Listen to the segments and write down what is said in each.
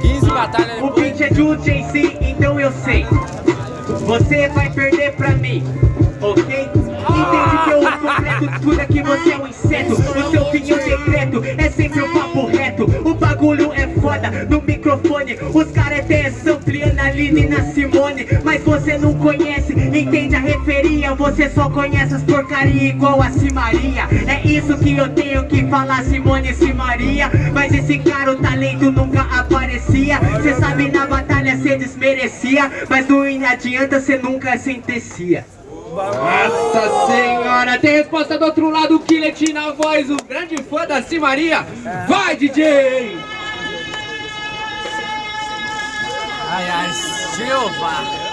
15 batalhas O beat é do JC, então eu sei. Você vai perder pra mim, ok? Entende que eu completo tudo aqui, você é um inseto. O seu fim é secreto, é sempre um papo reto. O bagulho é foda no microfone. Os caras têm sample, Analine e na Simone. Mas você não conhece, referia Você só conhece as porcaria igual a Simaria É isso que eu tenho que falar, Simone e Simaria Mas esse cara, o talento nunca aparecia Cê sabe na batalha cê desmerecia Mas não adianta, cê nunca sentencia Nossa senhora, tem resposta do outro lado, o Killet na voz, o grande fã da Simaria. Vai, DJ! Ai, ai, Silva.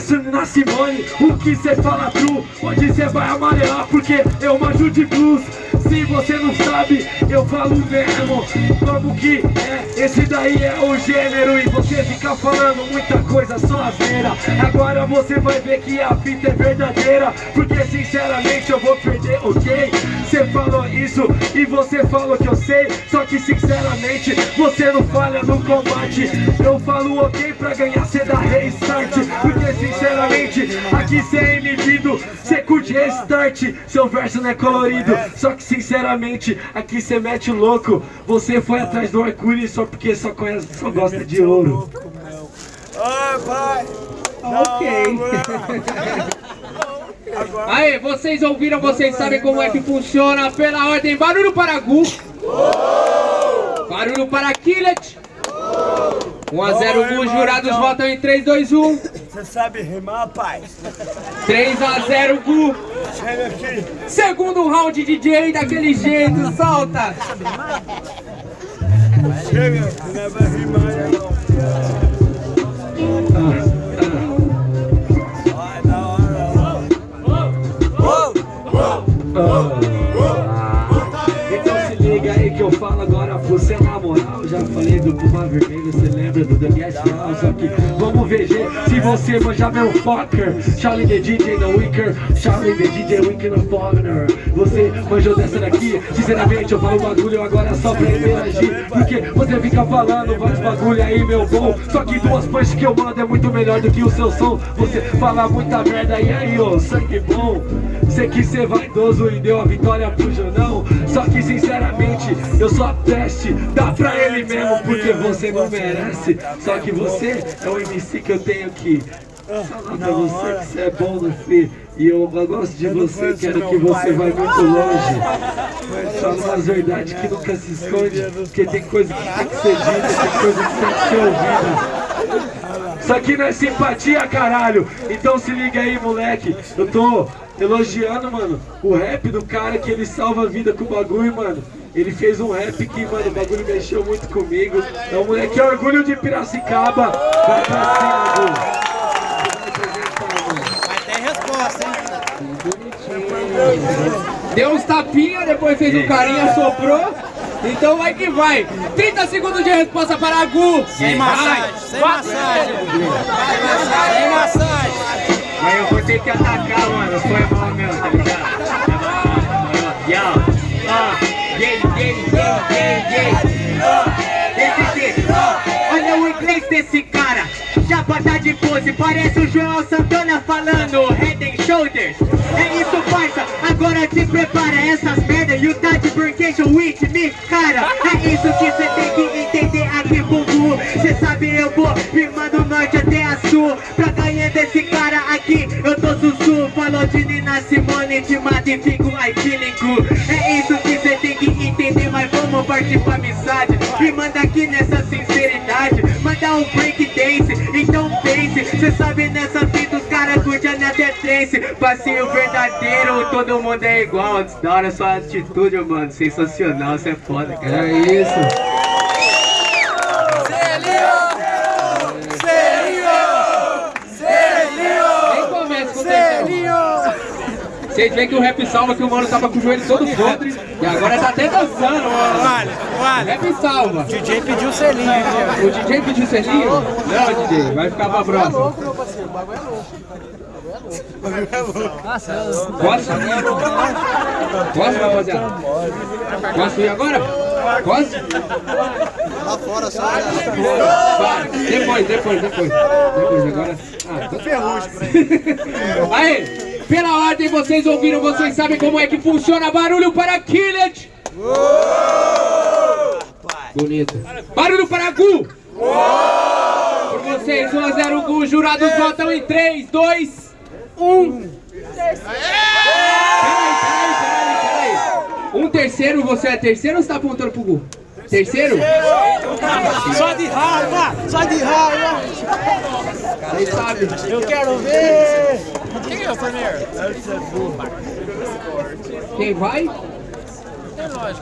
Conheço na Simone. O que cê fala true Onde cê vai amarelar? Porque eu manjo de blues Se você não sabe, eu falo mesmo. Como que é, esse daí é o gênero E você fica falando muita coisa só asneira Agora você vai ver que a fita é verdadeira Porque sinceramente eu vou perder, ok? Você falou isso e você falou que eu sei Só que sinceramente você não falha no combate. Eu falo ok pra ganhar, cê dá restart Porque sinceramente aqui cê é inibido Cê curte restart, seu verso não é colorido Só que sinceramente aqui cê mete louco Você foi atrás do arco-íris só porque só, conhece, só gosta de ouro Ai, pai! Ok Aí, vocês ouviram, vocês sabem como é que funciona pela ordem. Barulho para Gu. Barulho para Killet. 1 a 0 Gu, jurados votam em 3, 2, 1. Você sabe rimar, pai? 3 a 0 Gu. Chega aqui. Segundo round, DJ, daquele jeito, solta. Chega, que não vai rimar, não. Então se liga aí que eu falo agora você na moral Já falei do Puma Vermelho, você lembra do Daniel Só que você manjar meu fucker. Charlie the DJ no Wicker, Charlie the DJ Wicker no Foreigner Você manjou dessa daqui, sinceramente eu falo bagulho agora só pra interagir. Porque você fica falando vários bagulho aí meu bom. Só que duas punches que eu mando é muito melhor do que o seu som. Você fala muita merda e aí ô, sangue bom. Sei que cê vaidoso e deu a vitória pro Janão Só que sinceramente eu sou a peste. Dá pra ele mesmo porque você não merece. Só que você é o MC que eu tenho que falar pra você que você é bom no free E eu gosto de você, quero que você vá muito longe. Fala umas verdades que nunca se esconde Porque tem coisa que tem que ser dita, tem coisa que tem que ser ouvida isso aqui não é simpatia, caralho. Então se liga aí, moleque. Eu tô elogiando, mano, o rap do cara que ele salva a vida com o bagulho, mano. Ele fez um rap que, mano, o bagulho mexeu muito comigo. É um moleque é orgulho de Piracicaba. Vai pra cima. Vai ter resposta, hein? Deu uns tapinha, depois fez um carinha, soprou. Então vai que vai. 30 segundos de resposta para Gu. Sem massagem, sem massagem. Sem massagem. Mas eu vou ter que atacar, mano. Foi mal mesmo, tá ligado? Yo, ó, yeah, yeah, yeah, yeah, yeah. Olha o inglês desse cara. Já tá de pose, parece o João Santana falando Head and Shoulders. É isso, agora te prepara essas merda. You touch Burkation with me, cara. É isso que cê tem que entender aqui, bumbum. Cê sabe, eu vou rimando do norte até a sul. Pra ganhar desse cara aqui, eu tô sussu. Falou de Nina Simone, te mata e fico I feeling good. É isso que cê tem que entender, mas vamos partir pra amizade. E manda aqui nessa sinceridade. Manda um break dance, então pense. Cê sabe nessa curtem até trance. Passeio verdadeiro, todo mundo é igual. Da hora sua atitude, mano. Sensacional, cê é foda, cara. É isso. Selinho! Selinho! Nem começa com o Vocês veem que o rap salva que o mano tava com o joelho todo podre e agora tá até dançando, mano. Vale, vale. Rap salva. O DJ pediu selinho O DJ pediu selinho? Não, DJ, vai ficar pra próxima. Posso? Posso, rapaziada? Posso ir agora? Posso? Lá fora só. Para. Depois, depois, depois. Depois, agora. Ah, tô ferrugem. Aí, pela ordem vocês ouviram, vocês sabem como é que funciona. Barulho para Killet. Bonito. Barulho para Gu. Por vocês, 1 a 0 Gu. Jurados votam em 3, 2, 1. Peraí, peraí, peraí, peraí. Um terceiro, você é terceiro ou você tá apontando pro Gu? Terceiro? Só de raiva, só de raiva. Vocês sabem. Eu quero ver. Quem vai?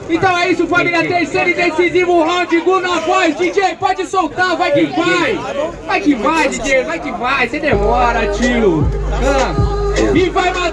Então é isso, família. Terceiro e decisivo round. Gu na voz. DJ, pode soltar. Vai que vai. Vai que vai, DJ. Vai que vai. Você demora, tio. Ah. E vai matar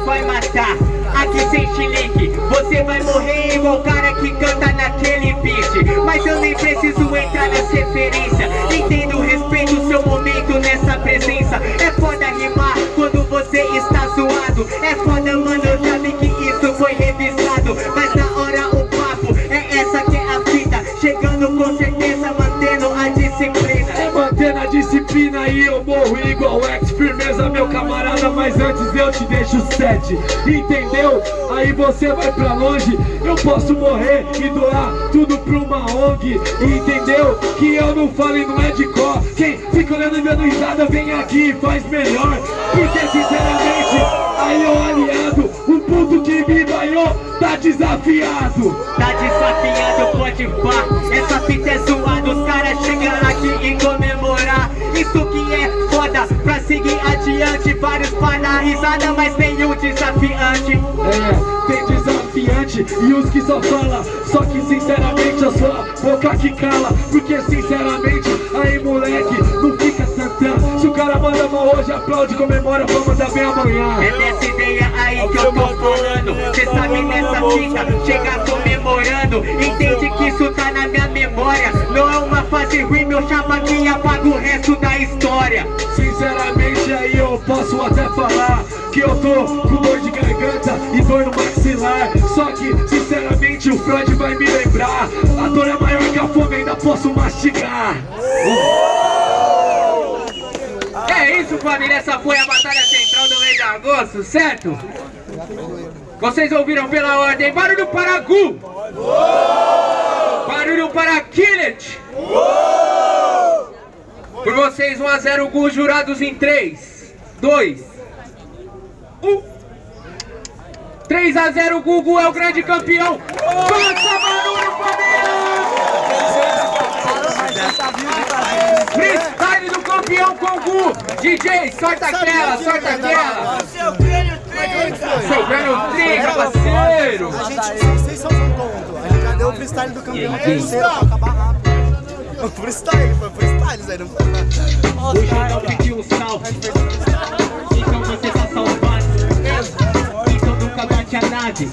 vai matar? Aqui sem chilique, você vai morrer igual o cara que canta naquele beat. Mas eu nem preciso entrar nessa referência. Entendo, respeito o seu momento nessa presença. É foda rimar quando você está zoado. É foda, mano, vi que isso foi revisado. Mas disciplina e eu morro igual X. Firmeza meu camarada, mas antes eu te deixo sete Entendeu? Aí você vai pra longe. Eu posso morrer e doar tudo pra uma ONG Entendeu? Que eu não falo e não é de cor. Quem fica olhando e dando risada vem aqui e faz melhor. Porque sinceramente, aí o aliado O puto que me banhou tá desafiado. Tá desafiando, pode pá. Essa fita é zoada, os caras chegando aqui e comemorar Vários pra dar risada, mas nenhum desafiante. É, tem desafiante e os que só fala Só que sinceramente eu sou a boca que cala Porque sinceramente, aí moleque, não fica santão. Se o cara manda mal hoje, aplaude, comemora, vamos mandar bem amanhã. É dessa ideia aí que eu tô falando. Cê sabe nessa fita, chegar comemorando. Entende que isso tá na minha memória. Não é uma fase ruim, meu chapa que apaga o resto da história. Sinceramente posso até falar Que eu tô com dor de garganta e dor no maxilar Só que sinceramente o Freud vai me lembrar A dor é maior que a fome, ainda posso mastigar É isso, família. Essa foi a batalha central do mês de agosto, certo? Vocês ouviram pela ordem. Barulho para Gu. Barulho para Killet. Por vocês, 1 a 0 Gu, jurados em 3, 2, 1. 3 a 0 Gugu é o grande campeão. Faça barulho, família! Freestyle do campeão com Gu. DJ, sorta aquela, sorta aquela. Seu grande trinca, parceiro. A gente, vocês são. A gente já deu o freestyle do campeão pra acabar rápido. O freestyle, foi freestyle, Zé. Não foi. Hoje eu não pedi um salve. Então você tá salvado. Então nunca bate a nave.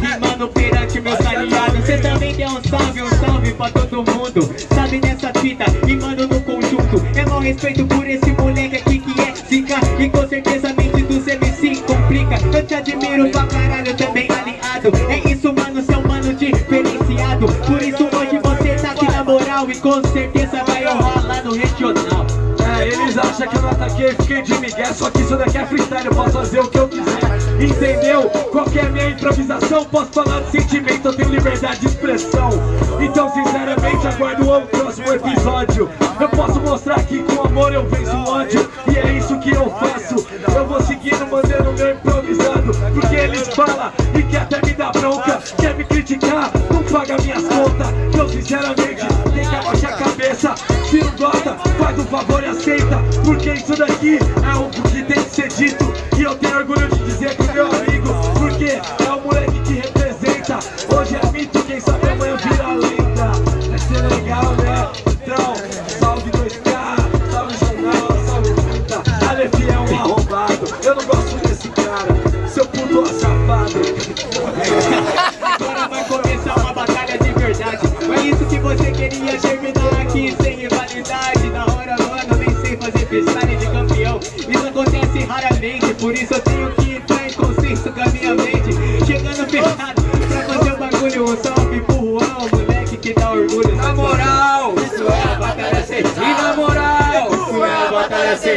Rimando perante meus aliados. Cê também deu um salve, um salve pra todo mundo. Sabe nessa fita, rimando no conjunto. É mau respeito por esse moleque aqui que é zica. E com certeza com certeza vai rolar no regional É, eles acham que eu não ataquei, fiquei de migué Só que isso daqui é freestyle, eu posso fazer o que eu quiser. Entendeu? Qual que a minha improvisação? Posso falar de sentimento, eu tenho liberdade de expressão. Então sinceramente aguardo o próximo episódio. Eu posso mostrar que com amor eu venço o ódio E é isso que eu faço. Eu vou seguindo, mandando meu improvisado Porque isso daqui é o que tem que ser dito. E eu tenho orgulho de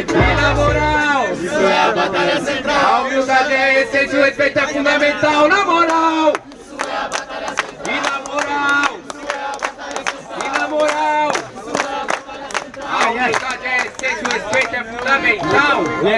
batalha e central na moral. Isso é a batalha central A humildade é a essência, o respeito é fundamental. Na moral, e na moral, e na moral. A humildade é a essência, o respeito é fundamental.